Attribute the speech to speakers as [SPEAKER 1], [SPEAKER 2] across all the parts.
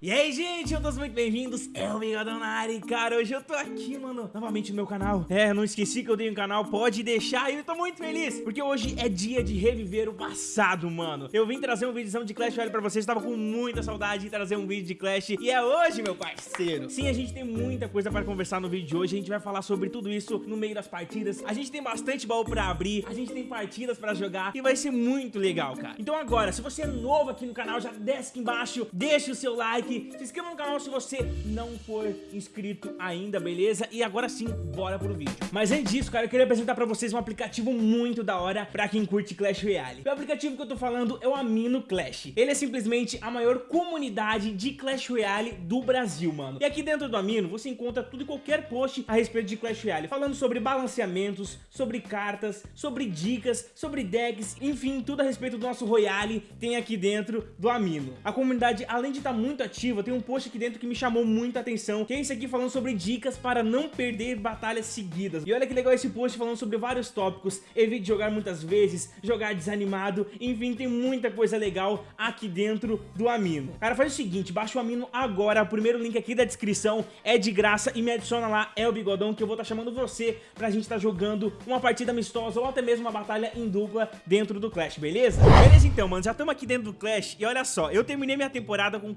[SPEAKER 1] E aí, gente, todos muito bem-vindos. É o Bigodão na área cara, hoje eu tô aqui, mano, novamente no meu canal. É, não esqueci que eu tenho um canal, pode deixar. E eu tô muito feliz, porque hoje é dia de reviver o passado, mano. Eu vim trazer um vídeo de Clash Royale pra vocês, tava com muita saudade de trazer um vídeo de Clash. E é hoje, meu parceiro. Sim, a gente tem muita coisa pra conversar no vídeo de hoje. A gente vai falar sobre tudo isso no meio das partidas. A gente tem bastante baú pra abrir, a gente tem partidas pra jogar e vai ser muito legal, cara. Então agora, se você é novo aqui no canal, já desce aqui embaixo, deixa o seu like, se inscreva no canal se você não for inscrito ainda, beleza? E agora sim, bora pro vídeo. Mas antes disso, cara, eu queria apresentar pra vocês um aplicativo muito da hora pra quem curte Clash Royale. O aplicativo que eu tô falando é o Amino Clash. Ele é simplesmente a maior comunidade de Clash Royale do Brasil, mano. E aqui dentro do Amino, você encontra tudo e qualquer post a respeito de Clash Royale, falando sobre balanceamentos, sobre cartas, sobre dicas, sobre decks, enfim, tudo a respeito do nosso Royale tem aqui dentro do Amino. A comunidade, além de estar tá muito ativa, tem um post aqui dentro que me chamou muita atenção, que é esse aqui falando sobre dicas para não perder batalhas seguidas. E olha que legal esse post falando sobre vários tópicos, evite jogar muitas vezes, jogar desanimado, enfim, tem muita coisa legal aqui dentro do Amino. Cara, faz o seguinte, baixa o Amino agora, o primeiro link aqui da descrição é de graça e me adiciona lá, é o Bigodão, que eu vou estar tá chamando você pra gente estar tá jogando uma partida amistosa ou até mesmo uma batalha em dupla dentro do Clash, beleza? Beleza então, mano, já estamos aqui dentro do Clash e olha só, eu terminei minha temporada com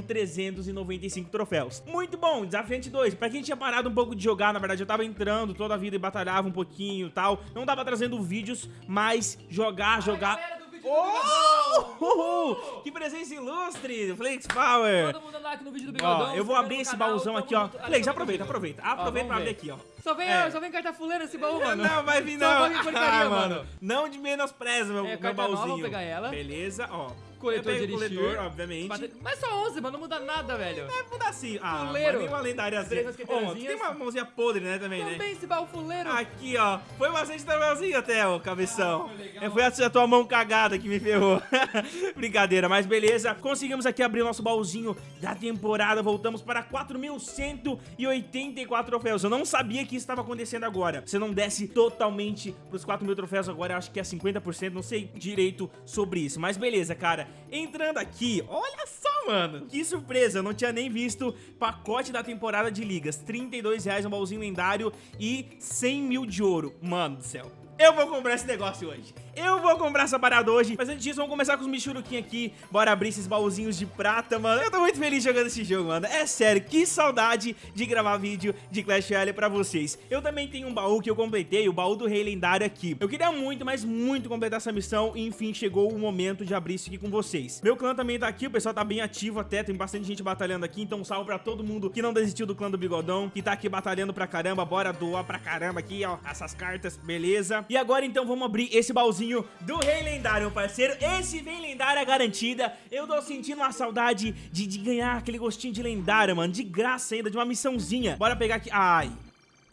[SPEAKER 1] 4.395 troféus. Muito bom, desafiante 2. Pra quem tinha parado um pouco de jogar, na verdade eu tava entrando toda a vida e batalhava um pouquinho e tal. Não tava trazendo vídeos, mas jogar, jogar... Oh! Que presença ilustre, Flex Power.
[SPEAKER 2] Todo mundo like no vídeo do Bigodão.
[SPEAKER 1] Ó, eu vou abrir esse canal, baúzão aqui, ó. Flex, aproveita, aproveita. Aproveita pra abrir aqui, ó.
[SPEAKER 2] Só vem, é. só vem carta fuleira esse baú, mano.
[SPEAKER 1] Não, vai vir não.
[SPEAKER 2] Só vai vir porcaria, ah, mano.
[SPEAKER 1] Não de menospreza, meu,
[SPEAKER 2] é,
[SPEAKER 1] meu baúzinho.
[SPEAKER 2] Nova, vou pegar ela.
[SPEAKER 1] Beleza, ó
[SPEAKER 2] coletor de elixir.
[SPEAKER 1] coletor, obviamente.
[SPEAKER 2] Mas só 11, mano, não muda nada, velho.
[SPEAKER 1] É, muda sim. Ah,
[SPEAKER 2] fuleiro.
[SPEAKER 1] mas uma lendária assim. Oh, tem uma mãozinha podre, né, também,
[SPEAKER 2] também
[SPEAKER 1] né?
[SPEAKER 2] Também esse baú fuleiro.
[SPEAKER 1] Aqui, ó. Foi bastante troféuzinho até, ó, cabeção. Ah, foi a tua mão cagada que me ferrou. Brincadeira, mas beleza. Conseguimos aqui abrir o nosso baúzinho da temporada. Voltamos para 4.184 troféus. Eu não sabia que isso estava acontecendo agora. Você não desce totalmente pros 4 mil troféus agora, eu acho que é 50%, não sei direito sobre isso. Mas beleza, cara. Entrando aqui olha só, mano. Que surpresa, eu não tinha nem visto pacote da temporada de ligas. 32 reais, um baúzinho lendário e 100 mil de ouro. Mano do céu eu vou comprar esse negócio hoje. Eu vou comprar essa parada hoje. Mas antes disso, vamos começar com os michuruquinhos aqui. Bora abrir esses baúzinhos de prata, mano. Eu tô muito feliz jogando esse jogo, mano. É sério, que saudade de gravar vídeo de Clash Royale pra vocês. Eu também tenho um baú que eu completei, o baú do rei lendário aqui. Eu queria muito, mas muito completar essa missão. E enfim, chegou o momento de abrir isso aqui com vocês. Meu clã também tá aqui, o pessoal tá bem ativo até. Tem bastante gente batalhando aqui. Então salve pra todo mundo que não desistiu do clã do Bigodão. Que tá aqui batalhando pra caramba. Bora doar pra caramba aqui, ó. Essas cartas, beleza? E agora então vamos abrir esse baúzinho do Rei Lendário, parceiro. Esse vem lendária garantida. Eu tô sentindo uma saudade de, de ganhar aquele gostinho de lendária, mano. De graça ainda, de uma missãozinha. Bora pegar aqui. Ai,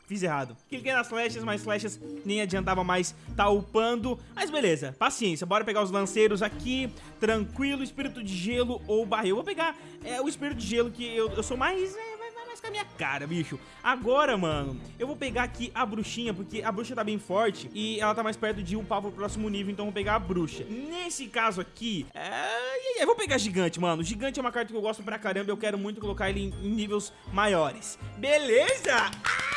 [SPEAKER 1] Fiz errado. Cliquei nas flechas, mas flechas nem adiantava mais tá upando. Mas beleza, paciência. Bora pegar os lanceiros aqui. Tranquilo, espírito de gelo ou barril. Vou pegar é, o espírito de gelo que eu, eu sou mais... É, mais com a minha cara, bicho. Agora, mano, eu vou pegar aqui a bruxinha, porque a bruxa tá bem forte e ela tá mais perto de upar pro próximo nível, então eu vou pegar a bruxa. Nesse caso aqui, é... eu vou pegar gigante, mano. Gigante é uma carta que eu gosto pra caramba, eu quero muito colocar ele em, níveis maiores. Beleza? Ah!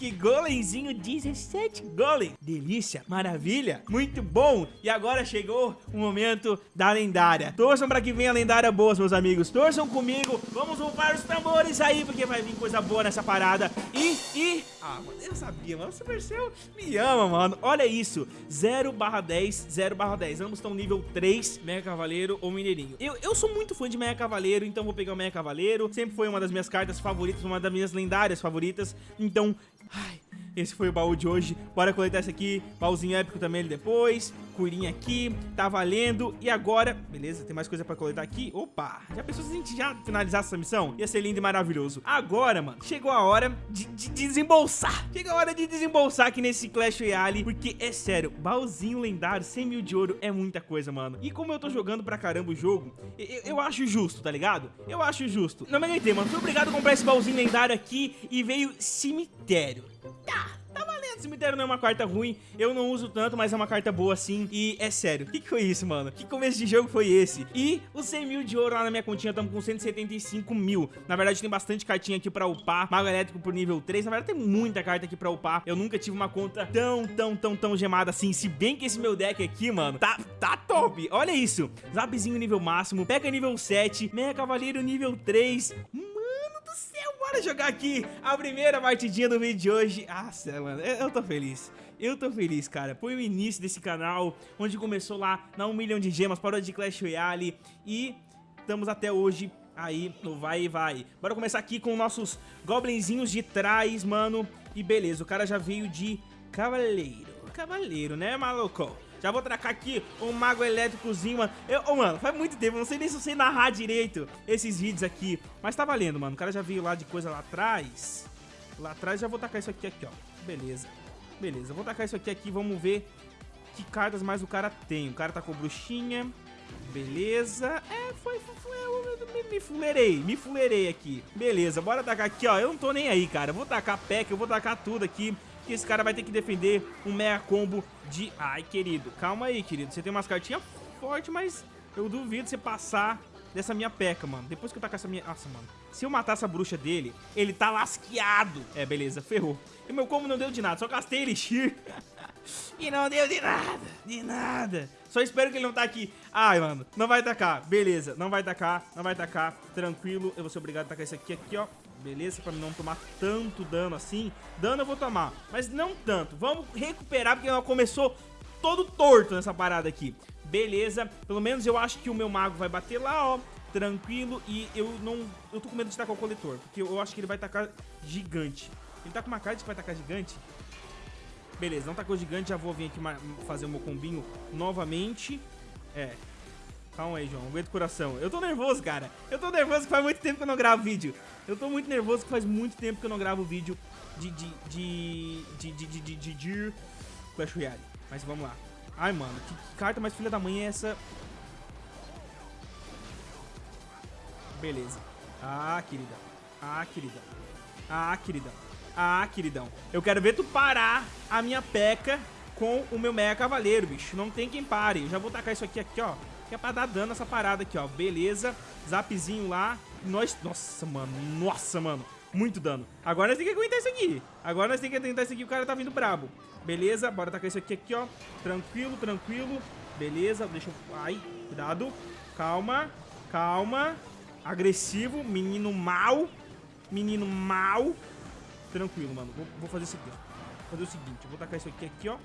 [SPEAKER 1] Que golemzinho, 17 golem. Delícia, maravilha, muito bom. E agora chegou o momento da lendária. Torçam pra que venha a lendária boa, meus amigos. Torçam comigo. Vamos upar os tambores aí, porque vai vir coisa boa nessa parada. E, e... Ah, mano, eu sabia, mano. O Supercell me ama, mano. Olha isso. 0 barra 10, 0 barra 10. Ambos estão nível 3, Mega Cavaleiro ou Mineirinho. Eu, eu sou muito fã de Mega Cavaleiro, então vou pegar o Mega Cavaleiro. Sempre foi uma das minhas cartas favoritas, uma das minhas lendárias favoritas. Então, ai, esse foi o baú de hoje. Bora coletar esse aqui. Baúzinho épico também ele depois. Curinha aqui. Tá valendo. E agora... Beleza, tem mais coisa pra coletar aqui. Opa! Já pensou se a gente já finalizasse essa missão? Ia ser lindo e maravilhoso. Agora, mano, chegou a hora de, de desembolsar. Chegou a hora de desembolsar aqui nesse Clash Royale. Porque, é sério, baúzinho lendário, 100 mil de ouro é muita coisa, mano. E como eu tô jogando pra caramba o jogo, eu, eu acho justo, tá ligado? Eu acho justo. Não me aguentei, mano. Fui obrigado a comprar esse baúzinho lendário aqui e veio cemitério. Cemitério não é uma carta ruim, eu não uso tanto, mas é uma carta boa sim. E é sério, o que, que foi isso, mano? Que começo de jogo foi esse? E os 100 mil de ouro lá na minha continha, estamos com 175 mil. Na verdade, tem bastante cartinha aqui pra upar. Mago elétrico por nível 3. Na verdade, tem muita carta aqui pra upar. Eu nunca tive uma conta tão, tão, tão, tão gemada assim. Se bem que esse meu deck aqui, mano, tá, tá top. Olha isso. Zapzinho nível máximo, Pega nível 7, Meia Cavaleiro nível 3. Mano do céu, bora jogar aqui a primeira partidinha do vídeo de hoje. Nossa, mano, eu, tô feliz. Eu tô feliz, cara. Foi o início desse canal, onde começou lá na 1 milhão de gemas, parou de Clash Royale e estamos até hoje aí no vai e vai. Bora começar aqui com nossos goblinzinhos de trás, mano. E beleza, o cara já veio de cavaleiro. Cavaleiro, né, maluco? Já vou tracar aqui um mago elétricozinho, mano. Eu, oh, mano, faz muito tempo, não sei nem se eu sei narrar direito esses vídeos aqui. Mas tá valendo, mano. O cara já veio lá de coisa lá atrás. Lá atrás já vou tacar isso aqui, aqui, ó. Beleza. Beleza, vou tacar isso aqui, aqui. Vamos ver que cartas mais o cara tem. O cara tá com bruxinha. Beleza. É, foi, foi, foi eu me, me me fuleirei aqui. Beleza, bora tacar aqui, ó. Eu não tô nem aí, cara. Eu vou tacar pack, eu vou tacar tudo aqui que esse cara vai ter que defender um mega combo de... Ai, querido, calma aí, querido. Você tem umas cartinhas fortes, mas eu duvido você passar dessa minha peca, mano. Depois que eu tacar essa minha... Nossa, mano. Se eu matar essa bruxa dele, ele tá lasqueado. É, beleza, ferrou. E meu combo não deu de nada, só gastei elixir. e não deu de nada, de nada. Só espero que ele não tá aqui. Ai, mano, não vai tacar. Beleza, não vai tacar, não vai tacar. Tranquilo, eu vou ser obrigado a tacar isso aqui, aqui, ó. Beleza, pra não tomar tanto dano assim. Dano eu vou tomar, mas não tanto. Vamos recuperar, porque ela começou todo torto nessa parada aqui. Beleza, pelo menos eu acho que o meu mago vai bater lá, ó. Tranquilo, e eu não... Eu tô com medo de tacar o coletor, porque eu acho que ele vai tacar gigante. Ele tá com uma cara de que vai tacar gigante? Beleza, não tacou gigante, já vou vir aqui fazer o meu combinho novamente. É, Calma aí, João. Aguenta o coração. Eu tô nervoso, cara. Eu tô nervoso que faz muito tempo que eu não gravo vídeo. Eu tô muito nervoso que faz muito tempo que eu não gravo vídeo de... de... de... de... de... de... de, de Clash Royale. Mas vamos lá. Ai, mano. Que, que carta mais filha da mãe é essa? Beleza. Ah, queridão. Ah, queridão. Ah, queridão. Ah, queridão. Eu quero ver tu parar a minha peca com o meu meia Cavaleiro, bicho. Não tem quem pare. Eu já vou tacar isso aqui, aqui, ó. Que é pra dar dano essa parada aqui, ó. Beleza. Zapzinho lá. Nós... Nossa, mano. Nossa, mano. Muito dano. Agora nós temos que aguentar isso aqui. Agora nós temos que tentar isso aqui. O cara tá vindo brabo. Beleza. Bora tacar isso aqui, aqui, ó. Tranquilo, tranquilo. Beleza. Deixa eu... Ai, cuidado. Calma. Calma. Agressivo. Menino mal. Menino mal. Tranquilo, mano. Vou, vou fazer isso aqui, ó. Vou fazer o seguinte. Vou tacar isso aqui, aqui, ó.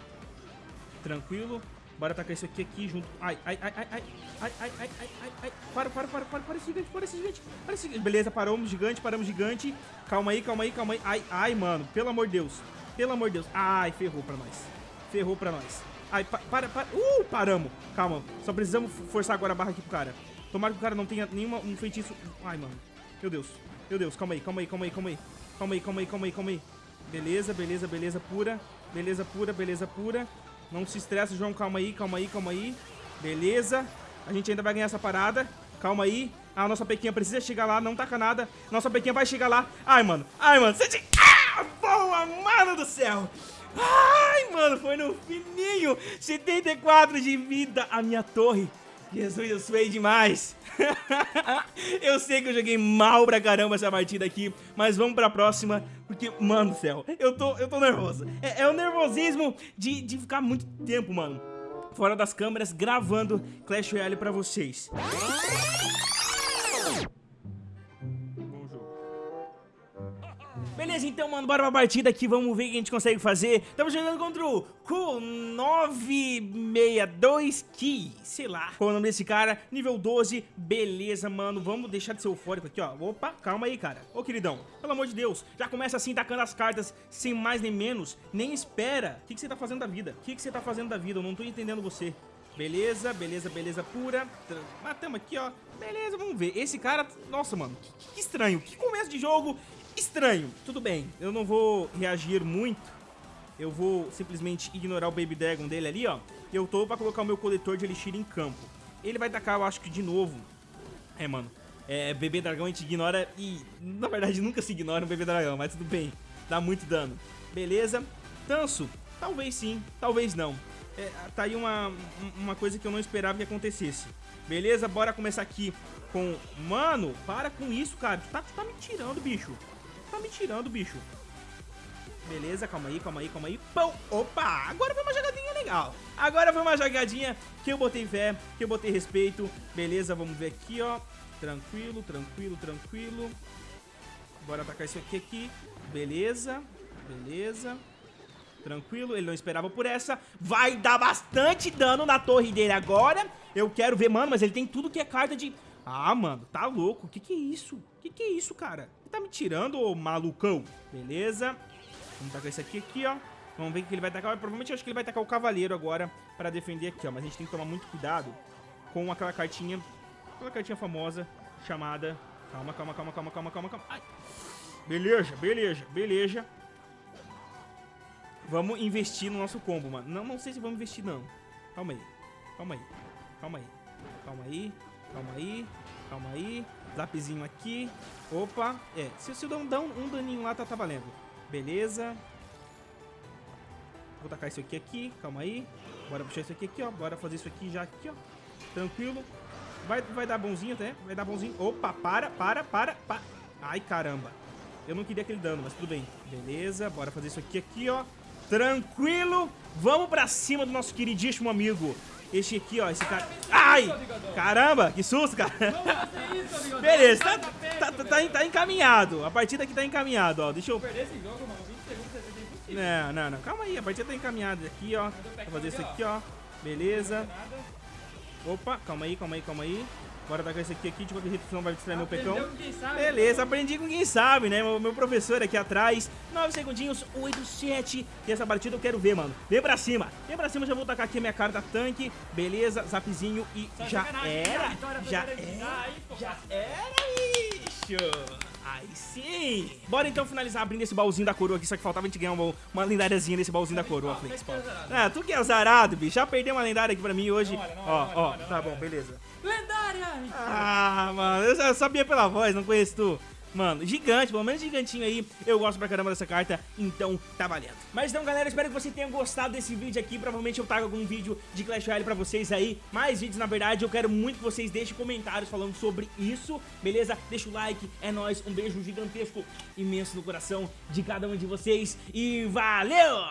[SPEAKER 1] Tranquilo. Bora atacar isso aqui aqui junto. Ai, ai, ai, ai, ai, ai, ai, ai, ai, ai, ai. Para, para, para, para, para esse gigante, para esse gigante, para esse. Beleza, paramos gigante, paramos gigante. Calma aí, calma aí, calma aí. Ai, ai, mano, pelo amor de Deus. Pelo amor de Deus. Ai, ferrou pra nós. Ferrou pra nós. Ai, pa, para, para. Uh, paramos. Calma, só precisamos forçar agora a barra aqui pro cara. Tomara que o cara não tenha nenhuma um feitiço. Ai, mano. Meu Deus. Meu Deus, calma aí, calma aí, calma aí, calma aí. Calma aí, calma aí, calma aí, calma aí. Beleza, beleza, beleza pura. Beleza pura, beleza pura. Não se estressa, João. Calma aí, calma aí, calma aí. Beleza. A gente ainda vai ganhar essa parada. Calma aí. A nossa pequinha precisa chegar lá, não taca nada. Nossa pequinha vai chegar lá. Ai, mano. Ai, mano. Você. Ah, boa, mano do céu. Ai, mano, foi no fininho. 74 de vida. A minha torre Jesus, eu suei demais. eu sei que eu joguei mal pra caramba essa partida aqui, mas vamos pra próxima, porque, mano do céu, eu tô, eu tô nervoso. É, é o nervosismo de, de ficar muito tempo, mano, fora das câmeras, gravando Clash Royale pra vocês. Beleza, então, mano, bora pra partida aqui, vamos ver o que a gente consegue fazer. Estamos jogando contra o Q962 Key, sei lá qual é o nome desse cara, nível 12, beleza, mano, vamos deixar de ser eufórico aqui, ó. Opa, calma aí, cara. Ô, queridão, pelo amor de Deus, já começa assim, tacando as cartas, sem mais nem menos, nem espera. O que, que você tá fazendo da vida? O que, que você tá fazendo da vida? Eu não tô entendendo você. Beleza, beleza, beleza pura. Matamos aqui, ó. Beleza, vamos ver. Esse cara, nossa, mano, que, que estranho. Que começo de jogo estranho. Tudo bem, eu não vou reagir muito. Eu vou simplesmente ignorar o Baby Dragon dele ali, ó. E eu tô pra colocar o meu coletor de Elixir em campo. Ele vai tacar, eu acho que de novo. É, mano. É, Bebê Dragão a gente ignora e, na verdade, nunca se ignora um Bebê Dragão, mas tudo bem. Dá muito dano. Beleza. Tanso, talvez sim, talvez não. É, tá aí uma, uma coisa que eu não esperava que acontecesse. Beleza? Bora começar aqui com... Mano, para com isso, cara. Tu tá, tu tá me tirando, bicho. Tá me tirando, bicho. Beleza, calma aí, calma aí, calma aí. Pão! Opa! Agora foi uma jogadinha legal. Agora foi uma jogadinha que eu botei fé, que eu botei respeito. Beleza, vamos ver aqui, ó. Tranquilo, tranquilo, tranquilo. Bora atacar isso aqui aqui. Beleza, beleza. Tranquilo, ele não esperava por essa. Vai dar bastante dano na torre dele agora. Eu quero ver, mano, mas ele tem tudo que é carta de... Ah, mano, tá louco. Que que é isso? Que que é isso, cara? Ele tá me tirando, ô malucão? Beleza. Vamos tacar esse aqui, aqui, ó. Vamos ver o que ele vai tacar. Provavelmente eu acho que ele vai tacar o cavaleiro agora pra defender aqui, ó. Mas a gente tem que tomar muito cuidado com aquela cartinha, aquela cartinha famosa chamada... Calma, calma, calma, calma, calma, calma, calma. Ai. Beleza, beleza, beleza. Vamos investir no nosso combo, mano. Não, não sei se vamos investir, não. Calma aí. Calma aí. Calma aí. Calma aí. Calma aí. Calma aí. Zapzinho aqui. Opa. É, se, se eu dar um, um daninho lá, tá, tá valendo. Beleza. Vou tacar isso aqui aqui. Calma aí. Bora puxar isso aqui aqui, ó. Bora fazer isso aqui já aqui, ó. Tranquilo. Vai, vai dar bonzinho até. Vai dar bonzinho. Opa, para, para, para, para. Ai, caramba. Eu não queria aquele dano, mas tudo bem. Beleza, bora fazer isso aqui aqui, ó. Tranquilo. Vamos pra cima do nosso queridíssimo amigo. Este aqui, ó, esse cara... Ai! Caramba, que susto, cara. Beleza, tá, tá, tá, tá, tá encaminhado. A partida aqui tá encaminhada, ó. Deixa eu...
[SPEAKER 2] Perder esse jogo, mano, 20 segundos você tem impossível.
[SPEAKER 1] Não, não, não. Calma aí, a partida tá encaminhada aqui, ó. Vou fazer isso aqui, ó. Beleza. Opa, calma aí, calma aí, calma aí. Bora tacar esse aqui aqui, de qualquer jeito senão vai distrair meu pecão.
[SPEAKER 2] Sabe,
[SPEAKER 1] Beleza, aprendi com quem sabe, né? Meu, meu professor aqui atrás. 9 segundinhos, 8, 7. E essa partida eu quero ver, mano. Vem pra cima. Vem pra cima, já vou tacar aqui a minha carta tanque. Beleza, zapzinho e
[SPEAKER 2] Só
[SPEAKER 1] já era. Já era.
[SPEAKER 2] Aí.
[SPEAKER 1] Já era, bicho. Aí sim. Bora então finalizar abrindo esse baúzinho da coroa aqui. Só que faltava a gente ganhar uma, uma lendáriazinha nesse baúzinho da coroa, Flix.
[SPEAKER 2] Sempre azarado.
[SPEAKER 1] Ah, tu que é azarado, bicho. Já perdeu uma lendária aqui pra mim hoje.
[SPEAKER 2] Não olha, não
[SPEAKER 1] ó,
[SPEAKER 2] olha,
[SPEAKER 1] ó,
[SPEAKER 2] olha,
[SPEAKER 1] tá
[SPEAKER 2] olha.
[SPEAKER 1] bom, beleza.
[SPEAKER 2] Lendária!
[SPEAKER 1] Ah, mano, eu sabia pela voz, não conheço tu. Mano, gigante, pelo menos gigantinho aí. Eu gosto pra caramba dessa carta, então tá valendo. Mas então, galera, espero que você tenha gostado desse vídeo aqui. Provavelmente eu trago algum vídeo de Clash Royale pra vocês aí. Mais vídeos, na verdade. Eu quero muito que vocês deixem comentários falando sobre isso, beleza? Deixa o like, é nóis. Um beijo gigantesco, imenso no coração de cada um de vocês. E valeu!